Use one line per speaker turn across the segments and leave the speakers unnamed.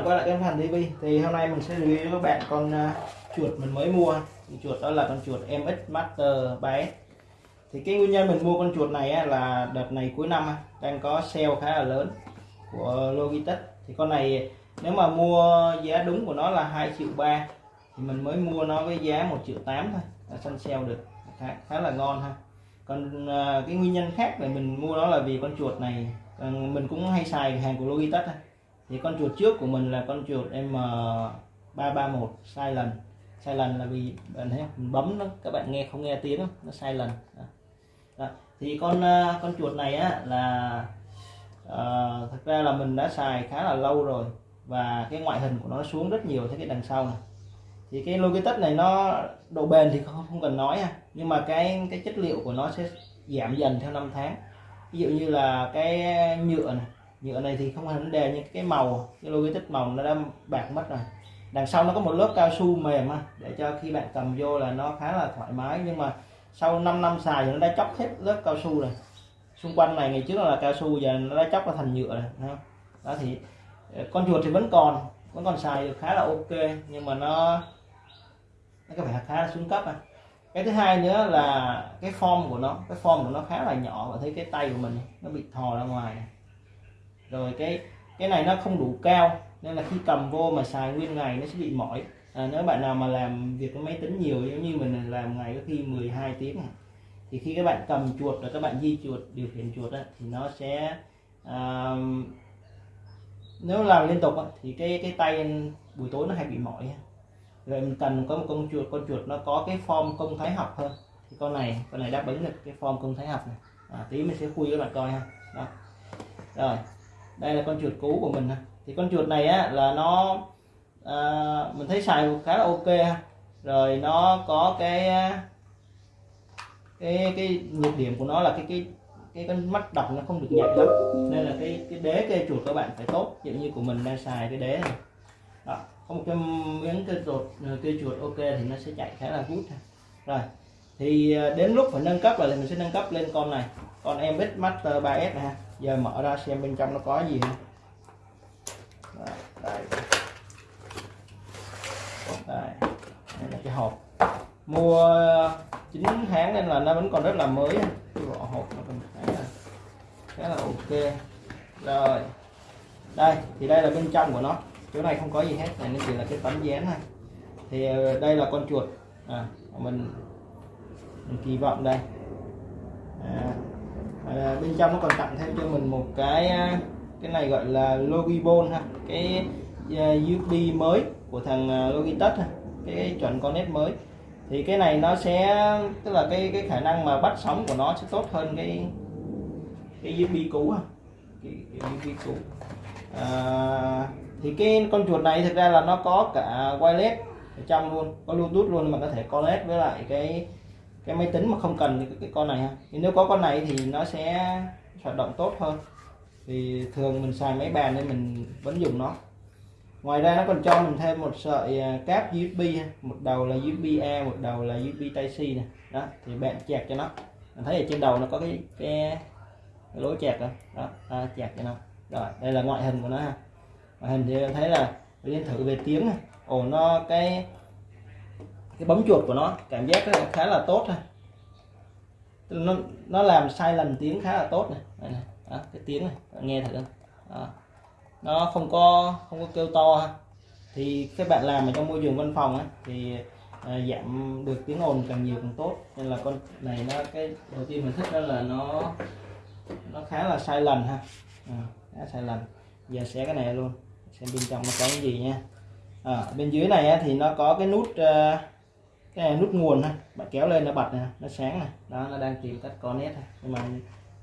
bạn quay lại cái phần TV thì hôm nay mình sẽ review cho các bạn con uh, chuột mình mới mua. Thì chuột đó là con chuột MX Master 3S thì cái nguyên nhân mình mua con chuột này á, là đợt này cuối năm á, đang có sale khá là lớn của Logitech. Thì con này nếu mà mua giá đúng của nó là 2 triệu ba thì mình mới mua nó với giá 1 triệu 8 thôi. Là săn sale được. Khá, khá là ngon ha. Còn uh, cái nguyên nhân khác để mình mua nó là vì con chuột này à, mình cũng hay xài hàng của Logitech ha thì con chuột trước của mình là con chuột M331 sai lần là vì bạn thấy mình bấm nó các bạn nghe không nghe tiếng nó sai đó. Đó. thì con à, con chuột này á là uh, thật ra là mình đã xài khá là lâu rồi và cái ngoại hình của nó xuống rất nhiều thế cái đằng sau này. Thì cái Logitech này nó độ bền thì không, không cần nói ha nhưng mà cái cái chất liệu của nó sẽ giảm dần theo năm tháng. Ví dụ như là cái nhựa này nhựa này thì không có vấn đề nhưng cái màu, cái Logitech màu nó đã bạc mất rồi. Đằng sau nó có một lớp cao su mềm ha để cho khi bạn cầm vô là nó khá là thoải mái. Nhưng mà sau 5 năm xài thì nó đã chóc hết lớp cao su rồi. Xung quanh này, ngày trước là cao su, giờ nó đã chóc ra thành nhựa rồi không? đó thì ờ, con chuột thì vẫn còn vẫn còn xài được khá là ok, nhưng mà nó nó có vẻ khá là xuống cấp à cái thứ hai nữa là cái form của nó, cái form của nó khá là nhỏ và thấy cái tay của mình nó bị thò ra ngoài này rồi cái cái này nó không đủ cao nên là khi cầm vô mà xài nguyên ngày nó sẽ bị mỏi. À, nếu bạn nào mà làm việc với máy tính nhiều giống như mình làm ngày có khi 12 tiếng à, thì khi các bạn cầm chuột rồi các bạn di chuột điều khiển chuột đó, thì nó sẽ à, nếu làm liên tục thì cái cái tay buổi tối nó hay bị mỏi rồi mình cần có một con chuột con chuột nó có cái form công thái học hơn. Thì con này con này đáp ứng được cái form công thái học này. À, tí mình sẽ khui các bạn coi ha. Đó. Rồi đây là con chuột cũ của mình thì con chuột này á là nó à, mình thấy xài khá là ok rồi nó có cái à, cái cái nhược điểm của nó là cái cái cái con mắt đọc nó không được nhạy lắm. Nên là cái cái đế cây chuột các bạn phải tốt. Giống dụ như của mình đang xài cái đế này. Đó có một cái miếng cây chuột à, cây chuột ok thì nó sẽ chạy khá là good rồi thì à, đến lúc phải nâng cấp là mình sẽ nâng cấp lên con này. Con em Master 3S này ha giờ mở ra xem bên trong nó có gì ha. Đây, đây. đây. đây là cái hộp. Mua 9 tháng nên là nó vẫn còn rất là mới cái vỏ hộp nó còn khá là khá là ok. Rồi đây thì đây là bên trong của nó. Chỗ này không có gì hết này nó chỉ là cái tấm dán thôi. Thì ờ, đây là con chuột. À, mình mình kỳ vọng đây. À, à, bên trong nó còn tặng thêm cho mình một cái à, cái này gọi là Logibon ha. Cái uh, USB mới của thằng à, Logitech ha. Cái chuẩn Connect mới. Thì cái này nó sẽ tức là cái cái khả năng mà bắt sóng của nó sẽ tốt hơn cái cái USB cũ ha. Cái, cái USB cũ. À, thì cái con chuột này thực ra là nó có cả wireless ở trong luôn có bluetooth luôn mà có thể connect với lại cái cái máy tính mà không cần cái, cái con này ha. Thì nếu có con này thì nó sẽ hoạt động tốt hơn. Thì thường mình xài máy bàn nên mình vẫn dùng nó. Ngoài ra nó còn cho mình thêm một sợi à, cáp USB một đầu là USB A một đầu là USB Type C này đó thì bạn chẹt cho nó. Mình thấy ở trên đầu nó có cái cái, cái lỗ chẹt đó, đó à, chẹt cho nó. Rồi đây là ngoại hình của nó ha. Ngoại hình thì thấy là liên thử về tiếng này ồ nó cái cái bấm chuột của nó cảm giác nó khá là tốt ha nó nó làm sai lầm tiếng khá là tốt này, đây này. Đó, cái tiếng này bạn nghe thử. Đó. nó không có không có kêu to ha. Thì các bạn làm ở trong môi trường văn phòng á, thì à, giảm được tiếng ồn càng nhiều càng tốt. Nên là con này nó cái đầu tiên mình thích đó là nó nó khá là sai lần ha. À, khá sai lần giờ xé cái này luôn xem bên trong nó có cái gì nha. À, bên dưới này á, thì nó có cái nút uh, cái nút nguồn ha bạn kéo lên nó bật này, nó sáng này. Đó nó đang tìm cách connect này. nhưng mà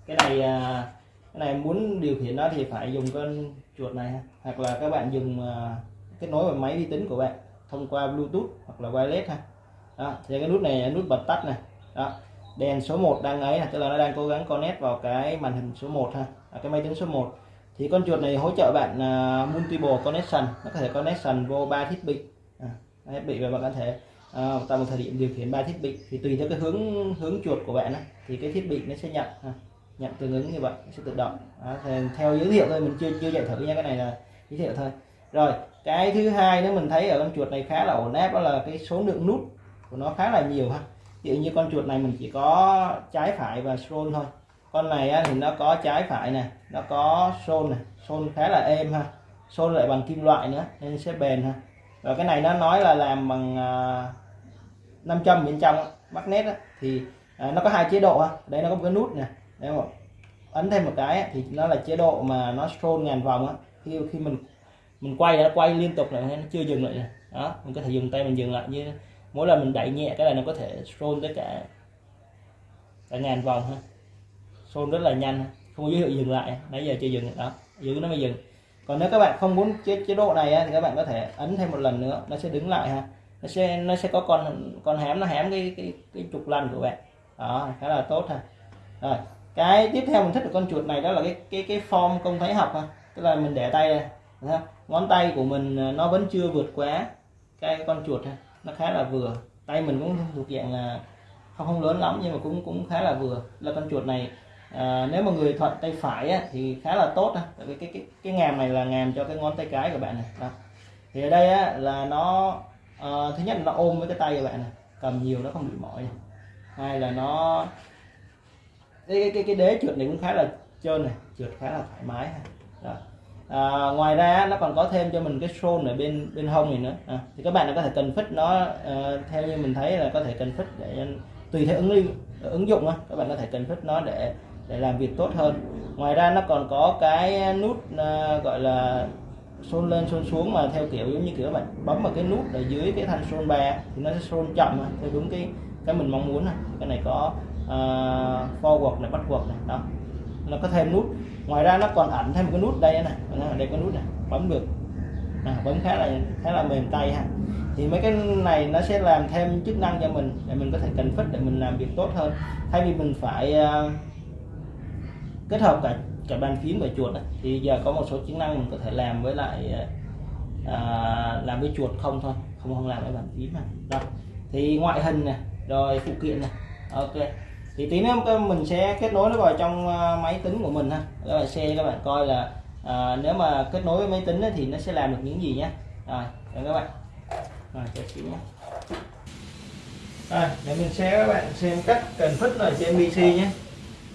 cái này à, cái này muốn điều khiển nó thì phải dùng con chuột này ha. hoặc là các bạn dùng à, kết nối vào máy vi tính của bạn thông qua bluetooth hoặc là wireless ha. Đó thì cái nút này là nút bật tắt này. Đó đèn số 1 đang ấy tức là nó đang cố gắng connect vào cái màn hình số 1 ha à, cái máy tính số 1 thì con chuột này hỗ trợ bạn uh, multiple connection nó có thể connection vô ba thiết bị. À, thiết bị và bạn có thể à, tại một thời điểm điều khiển ba thiết bị thì tùy theo cái hướng hướng chuột của bạn ấy, thì cái thiết bị nó sẽ nhận à, nhận tương ứng như vậy nó sẽ tự động. À, theo giới thiệu thôi mình chưa chưa chạy thử nha cái này là giới thiệu thôi. Rồi cái thứ hai nữa mình thấy ở con chuột này khá là ổn áp đó là cái số lượng nút của nó khá là nhiều ha. Ví dụ như con chuột này mình chỉ có trái phải và scroll thôi. Con này á, thì nó có trái phải nè nó có xôn này xôn khá là êm ha. Xôn lại bằng kim loại nữa nên sẽ bền ha. Và cái này nó nói là làm bằng à, 500 bên trong magnet á, thì à, nó có hai chế độ ha đây nó có một cái nút này. đấy không ấn thêm một cái thì nó là chế độ mà nó scroll ngàn vòng á. Khi khi mình mình quay nó quay liên tục là nó chưa dừng lại đó mình có thể dùng tay mình dừng lại như mỗi lần mình đẩy nhẹ cái này nó có thể scroll tới cả cả ngàn vòng ha. Scroll rất là nhanh không có dấu hiệu dừng lại nãy giờ chưa dừng đó giữ nó mới dừng. Còn nếu các bạn không muốn chế, chế độ này á, thì các bạn có thể ấn thêm một lần nữa nó sẽ đứng lại ha nó sẽ nó sẽ có con con hẻm nó hẻm cái cái cái trục lần của bạn. Đó khá là tốt ha. Rồi cái tiếp theo mình thích được con chuột này đó là cái cái cái form công thấy học ha. Tức là mình để tay này ngón tay của mình à, nó vẫn chưa vượt quá cái con chuột ha. Nó khá là vừa. Tay mình cũng thuộc dạng là không không lớn lắm nhưng mà cũng cũng khá là vừa. Là con chuột này à, nếu mà người thuận tay phải á, thì khá là tốt á. tại vì cái cái cái ngàm này là ngàm cho cái ngón tay cái của bạn này. Đó. thì ở đây á, là nó à, thứ nhất là nó ôm với cái tay của bạn này cầm nhiều nó không bị mỏi này. hai là nó cái cái cái đế trượt này cũng khá là trơn này trượt khá là thoải mái đó. À, ngoài ra nó còn có thêm cho mình cái xôn ở bên bên hông này nữa à, thì các bạn có thể cần phích nó uh, theo như mình thấy là có thể cần phích để tùy theo ứng ứng dụng các bạn có thể cần phích nó để để làm việc tốt hơn ngoài ra nó còn có cái nút uh, gọi là xôn lên xôn xuống mà theo kiểu giống như kiểu bạn bấm vào cái nút ở dưới cái thanh xôn ba thì nó sẽ xôn chậm theo đúng cái cái mình mong muốn này. Cái này có uh, forward này backward này đó. Nó có thêm nút. Ngoài ra nó còn ẩn thêm một cái nút đây này. Đây có nút này. Bấm được. À, bấm khá là khá là mềm tay ha. Thì mấy cái này nó sẽ làm thêm chức năng cho mình để mình có thể cần phích để mình làm việc tốt hơn. Thay vì mình phải uh, kết hợp cả cả bàn phím và chuột này thì giờ có một số chức năng mình có thể làm với lại à, làm với chuột không thôi không không làm với bàn phím mà đó. Thì ngoại hình này rồi phụ kiện này ok. Thì tí nữa mình sẽ kết nối nó vào trong à, máy tính của mình ha. Các bạn xem các bạn coi là à, nếu mà kết nối với máy tính thì nó sẽ làm được những gì nhé rồi các bạn. Rồi cho chị nhé rồi để mình sẽ các bạn xem cách cần phích ở trên PC nhé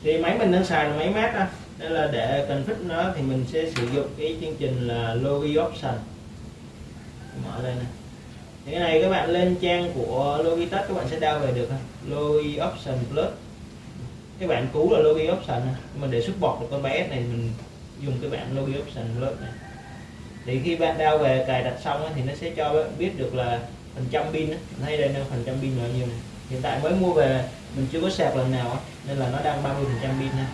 thì máy mình đang xài là máy mát ha nên là để cần nó thì mình sẽ sử dụng cái chương trình là Logi Option. Mở lên này. Thì cái này các bạn lên trang của Logitech các bạn sẽ download về được Logi Option Plus. Cái bạn cũ là Logi Option mình để xuất bọt được con bé này, mình dùng cái bạn Logi Option Plus này. Thì khi bạn download về cài đặt xong thì nó sẽ cho bạn biết được là phần trăm pin hay đây là phần trăm pin bao nhiêu này. Hiện tại mới mua về, mình chưa có sạc lần nào nên là nó đang 30 phần trăm pin này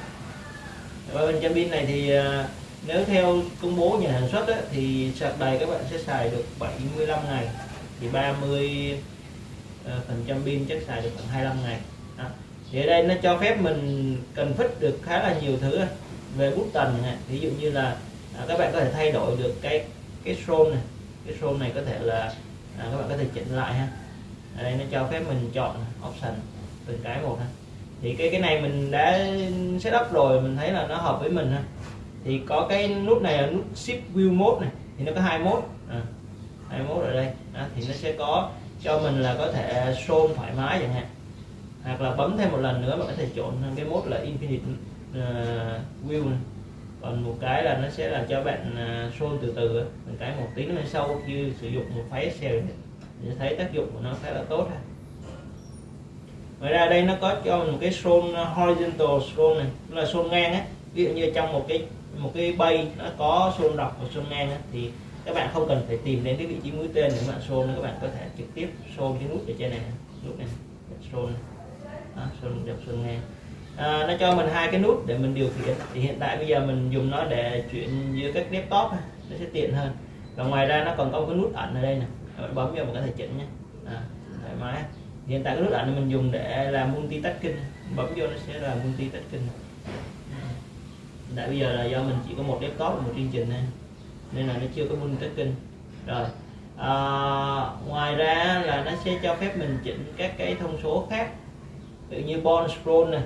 30 phần trăm pin này thì à, nếu theo công bố nhà sản xuất ấy, thì sạc đầy các bạn sẽ xài được 75 ngày. Thì 30 à, phần trăm pin chắc xài được khoảng 25 ngày. À, thì ở đây nó cho phép mình cần phích được khá là nhiều thứ về bút tần này ví dụ như là à, các bạn có thể thay đổi được cái cái scroll này. Cái scroll này có thể là à, các bạn có thể chỉnh lại ha. Ở đây nó cho phép mình chọn option từng cái một ha thì cái cái này mình đã setup rồi mình thấy là nó hợp với mình ha. Thì có cái nút này là nút shift view mode này thì nó có hai mode. À, hai mode ở đây. À, thì nó sẽ có cho mình là có thể show thoải mái chẳng hạn. Hoặc là bấm thêm một lần nữa bạn có thể chọn cái mode là infinite à, uh, view này. còn một cái là nó sẽ là cho bạn uh, show từ từ mình cái một tí nữa sau khi sử dụng một file Excel thì thấy tác dụng của nó khá là tốt ha ngoài ra đây nó có cho mình một cái scroll uh, horizontal scroll này là scroll ngang á. Ví dụ như trong một cái một cái bay nó có scroll dọc và scroll ngang á, thì các bạn không cần phải tìm đến cái vị trí mũi tên để các bạn scroll các bạn có thể trực tiếp scroll cái nút ở trên này nút này scroll. Đó, scroll dọc scroll ngang. À, nó cho mình hai cái nút để mình điều khiển. Thì hiện tại bây giờ mình dùng nó để chuyển giữa các laptop nó sẽ tiện hơn. Và ngoài ra nó còn có một cái nút ẩn ở đây này bạn bấm vào mình có thể chỉnh nhé à, thoải mái hiện tại cái nút ảnh mình dùng để làm multitasking bấm vô nó sẽ là multitasking tại bây giờ là do mình chỉ có một laptop và một chương trình này. nên là nó chưa có multitasking rồi à, ngoài ra là nó sẽ cho phép mình chỉnh các cái thông số khác tự như bond scroll này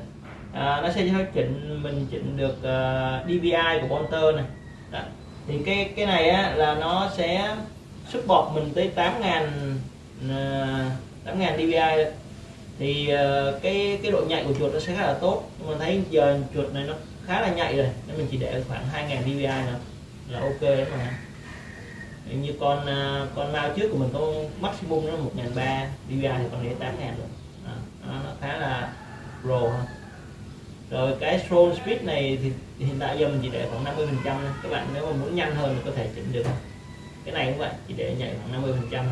à, nó sẽ cho phép chỉnh mình chỉnh được à, uh, DPI của Bonter này Đó. thì cái cái này á, là nó sẽ support mình tới 8.000 uh, 8000 dpi thôi thì ờ, cái cái độ nhạy của chuột nó sẽ khá là tốt. Nhưng mình thấy giờ chuột này nó khá là nhạy rồi. Nên mình chỉ để khoảng 2000 dpi nữa là ok đấy mà. Như con ờ, con mao trước của mình có maximum nó 1300 dpi thì còn để 8000 rồi à, nó, khá là pro hơn rồi cái scroll speed này thì hiện tại giờ mình chỉ để khoảng 50 phần trăm các bạn nếu mà muốn nhanh hơn thì có thể chỉnh được. Cái này cũng vậy chỉ để nhảy khoảng 50 phần trăm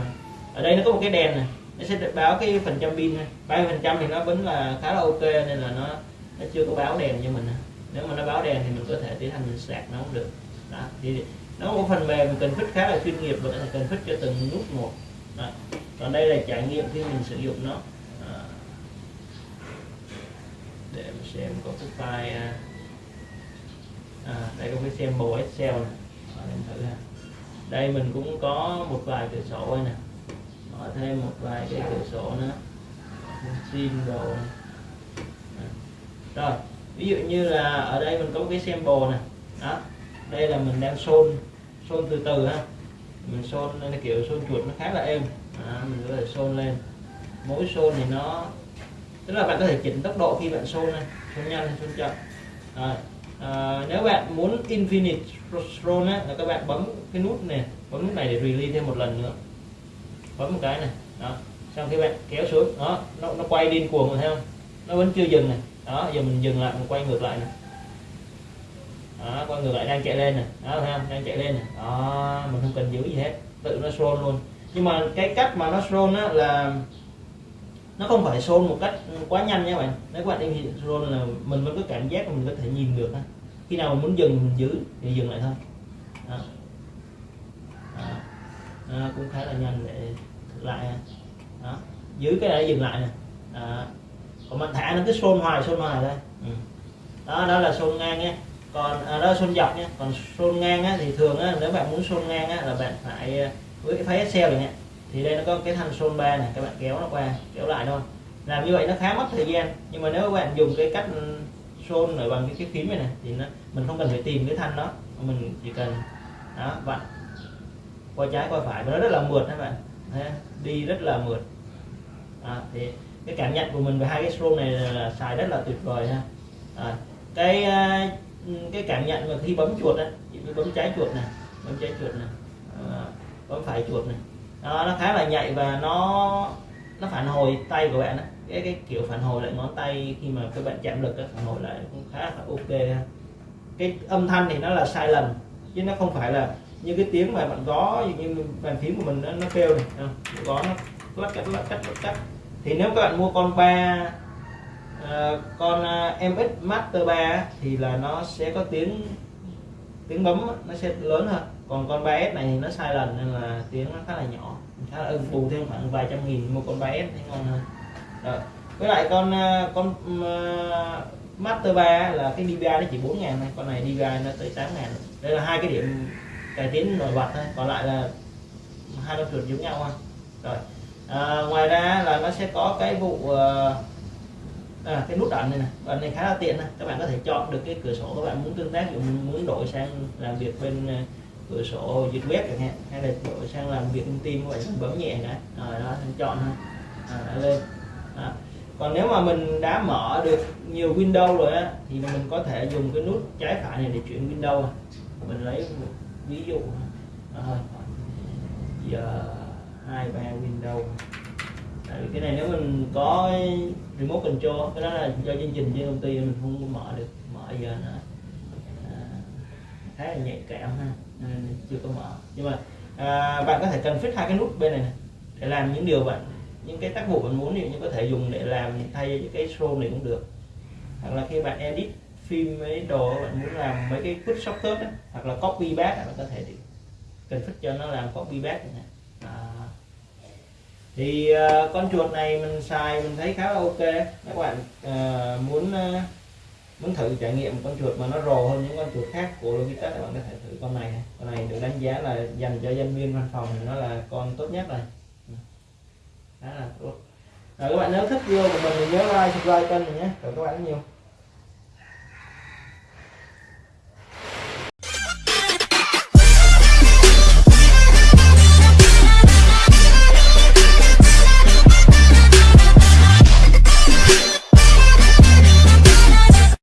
ở đây nó có một cái đèn này nó sẽ báo cái phần trăm pin 30 phần trăm thì nó vẫn là khá là ok nên là nó nó chưa có báo đèn cho mình nếu mà nó báo đèn thì mình có thể tiến hành mình sạc nó cũng được. Đó. thì nó có phần mềm cần phích khá là chuyên nghiệp và có thể cần phích cho từng nút một. Đó. còn đây là trải nghiệm khi mình sử dụng nó. Đó. để mình xem có cái file à, à đây có cái sample Excel này à, thử ha. Đây mình cũng có một vài cửa sổ đây nè mở thêm một vài cái cửa sổ nữa. Xin đồ. Rồi ví dụ như là ở đây mình có cái sample này đó đây là mình đang xôn xôn từ từ ha. Mình xôn là kiểu xôn chuột nó khá là êm. À, mình có thể xôn lên. Mỗi xôn thì nó tức là bạn có thể chỉnh tốc độ khi bạn xôn này. Xôn nhanh hay xôn chậm. Rồi à, nếu bạn muốn infinite scroll á, là các bạn bấm cái nút này bấm nút này để release thêm một lần nữa bấm một cái này đó. Xong khi bạn kéo xuống đó nó, nó quay điên cuồng rồi thấy không? Nó vẫn chưa dừng này đó giờ mình dừng lại mình quay ngược lại này. Đó quay ngược lại đang chạy lên này đó thấy không? Đang chạy lên này. Đó mình không cần giữ gì hết tự nó scroll luôn. Nhưng mà cái cách mà nó scroll á là nó không phải scroll một cách quá nhanh nha bạn. Nếu các bạn đi scroll là mình vẫn có cảm giác mình có thể nhìn được khi nào mình muốn dừng mình giữ thì dừng lại thôi. Đó. Đó. Cũng khá là nhanh để lại à. đó. Giữ cái này dừng lại nè. Đó. còn mình thả nó cứ xôn hoài xôn hoài đây ừ. đó đó là xôn ngang nhé. Còn à, đó xôn dọc nhé. Còn xôn ngang á, thì thường á, nếu bạn muốn xôn ngang á, là bạn phải à, với cái phái Excel này nhé, thì đây nó có cái thanh xôn ba này các bạn kéo nó qua kéo lại thôi. Làm như vậy nó khá mất thời gian nhưng mà nếu các bạn dùng cái cách xôn ở bằng cái cái phím này này thì nó mình không cần phải tìm cái thanh đó. Mình chỉ cần đó vặn qua trái qua phải. Và nó rất là mượt các bạn. Đi rất là mượt. À, thì cái cảm nhận của mình về hai cái stroke này là, là xài rất là tuyệt vời ha. À, cái à, cái cảm nhận mà khi bấm chuột á bấm trái chuột này bấm trái chuột này à, bấm phải chuột này đó, nó khá là nhạy và nó nó phản hồi tay của bạn á, cái cái kiểu phản hồi lại ngón tay khi mà các bạn chạm lực phản hồi lại cũng khá là ok ha. cái âm thanh thì nó là sai lầm chứ nó không phải là như cái tiếng mà bạn gõ như bàn phím của mình nó, nó kêu này à, không? gõ nó lắc cắt lắc cắt lắc cắt. Thì nếu các bạn mua con ba uh, con à, uh, MX Master 3 thì là nó sẽ có tiếng tiếng bấm nó sẽ lớn hơn. Còn con 3S này thì nó sai lần nên là tiếng nó khá là nhỏ khá là ưng bù thêm khoảng vài trăm nghìn mua con 3S thì ngon hơn. Rồi với lại con con uh, Master 3 là cái DPI nó chỉ 4 ngàn này con này DPI nó tới 8 ngàn. Đây là hai cái điểm cải tiến nổi bật thôi còn lại là hai con chuột giống nhau ha rồi à, ngoài ra là nó sẽ có cái vụ ờ, à, cái nút ẩn này này ẩn này khá là tiện này. các bạn có thể chọn được cái cửa sổ các bạn muốn tương tác muốn đổi sang làm việc bên ờ, cửa sổ dịch web chẳng hạn hay là đổi sang làm việc thông tin các bạn bấm nhẹ cái. Rồi đó chọn ha à, đã lên. Đó. còn nếu mà mình đã mở được nhiều Windows rồi á thì mình có thể dùng cái nút trái phải này để chuyển Windows à. mình lấy ví dụ à, giờ hai ba Windows Tại vì cái này nếu mình có remote control cái đó là do chương trình trên công ty mình không mở được mở giờ nó à, khá là nhạy cảm ha nên chưa có mở. Nhưng mà à, bạn có thể cần fix hai cái nút bên này, này để làm những điều bạn những cái tác vụ bạn muốn thì có thể dùng để làm thay cái Show này cũng được. Hoặc là khi bạn edit phim mấy đồ bạn muốn làm mấy cái put shortcut đó, hoặc là copy back bạn có thể cần thích cho nó làm copy back này. À. thì uh, con chuột này mình xài mình thấy khá là ok. Các bạn uh, muốn uh, muốn thử trải nghiệm con chuột mà nó rồ hơn những con chuột khác của Logitech các bạn có thể thử con này con này được đánh giá là dành cho nhân viên văn phòng thì nó là con tốt nhất rồi. Đó là tốt. Rồi các bạn nếu thích video của mình thì nhớ like subscribe kênh mình nhé. Cảm ơn các bạn rất nhiều.